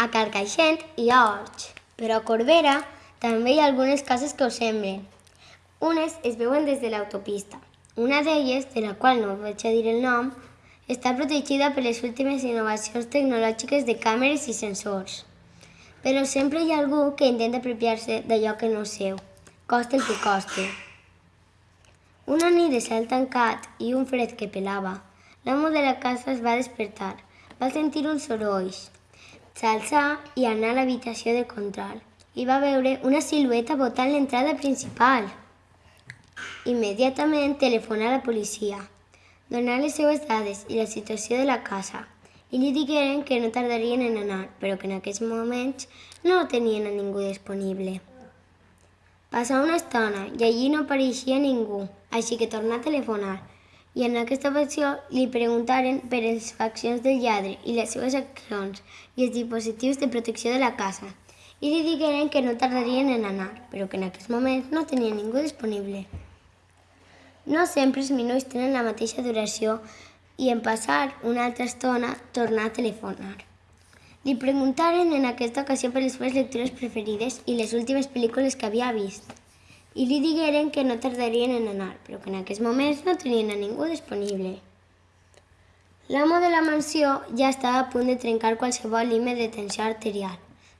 A Carcaixent hi ha horts, però a Corbera també hi ha algunes cases que ho semblen. Unes es veuen des de l'autopista. Una d'elles, de la qual no vaig a dir el nom, està protegida per les últimes innovacions tecnològiques de càmeres i sensors. Però sempre hi ha algú que intenta apropiar-se d'allò que no és seu, costa el que costi. Una nit de cel tancat i un fred que pelava, l'amo de la casa es va despertar. Va sentir uns sorolls. S'alçà i anà a l'habitació de control i va veure una silueta botant l'entrada principal. Immediatament telefonà a la policia, donà les seues dades i la situació de la casa i li digueren que no tardarien en anar, però que en aquests moments no tenien a ningú disponible. Passà una estona i allí no apareixia ningú, així que tornà a telefonar. I en aquesta ocasió li preguntaren per les faccions del lladre i les seves accions i els dispositius de protecció de la casa. I li digueren que no tardarien en anar, però que en aquests moments no tenia ningú disponible. No sempre els minuts tenen la mateixa duració i en passar una altra estona tornar a telefonar. Li preguntaren en aquesta ocasió per les seves lectures preferides i les últimes pel·lícules que havia vist. I li digueren que no tardarien en anar, però que en aquests moments no tenien a ningú disponible. L'amo de la mansió ja estava a punt de trencar qualsevol límit de tensió arterial,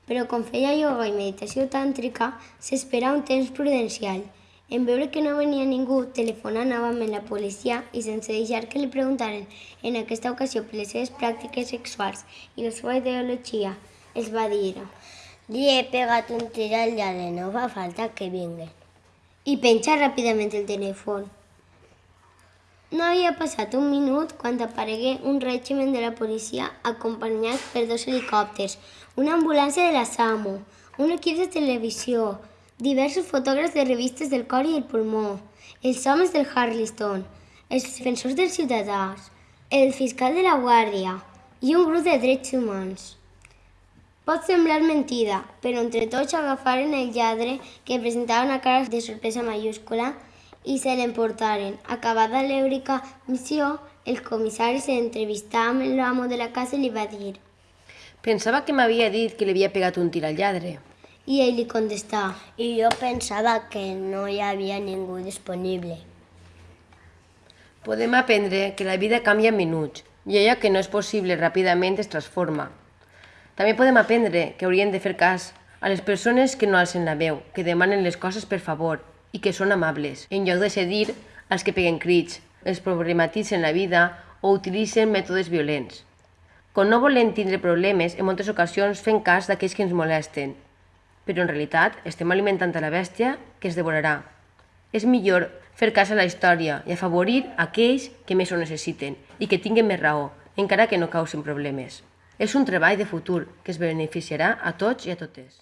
però com feia ioga i meditació tàntrica, s'espera un temps prudencial en veure que no venia ningú, telefonà novament la policia i sense deixar que li preguntaren en aquesta ocasió per les seves pràctiques sexuals i la seva ideologia, els va dir Li he pegat un tir al lladre, no fa falta que vinguen. I penja ràpidament el telèfon. No havia passat un minut quan aparegué un règiment de la policia acompanyat per dos helicòpters, una ambulància de la SAMU, un equip de televisió, diversos fotògrafs de revistes del cor i el pulmó, els homes del Harliston, els defensors dels ciutadans, el fiscal de la Guàrdia i un grup de drets humans. Pot semblar mentida, però entre tots agafaren el lladre que presentava una cara de sorpresa mayúscula i se l'emportaren. Acabada l'èurica missió, el comissari s'entrevistà amb l'amo de la casa i li va dir Pensava que m'havia dit que li havia pegat un tir al lladre. i ell li contestà I jo pensava que no hi havia ningú disponible. Podem aprendre que la vida canvia en minuts i allò que no és possible ràpidament es transforma. També podem aprendre que hauríem de fer cas a les persones que no alcen la veu, que demanen les coses per favor i que són amables, en lloc de cedir als que peguen crits, els problematitzen la vida o utilitzen mètodes violents. Com no volem tindre problemes, en moltes ocasions fem cas d'aquells que ens molesten, però en realitat estem alimentant a la bèstia que es devorarà. És millor fer cas a la història i afavorir aquells que més ho necessiten i que tinguen més raó, encara que no causin problemes. És un treball de futur que es beneficiarà a tots i a totes.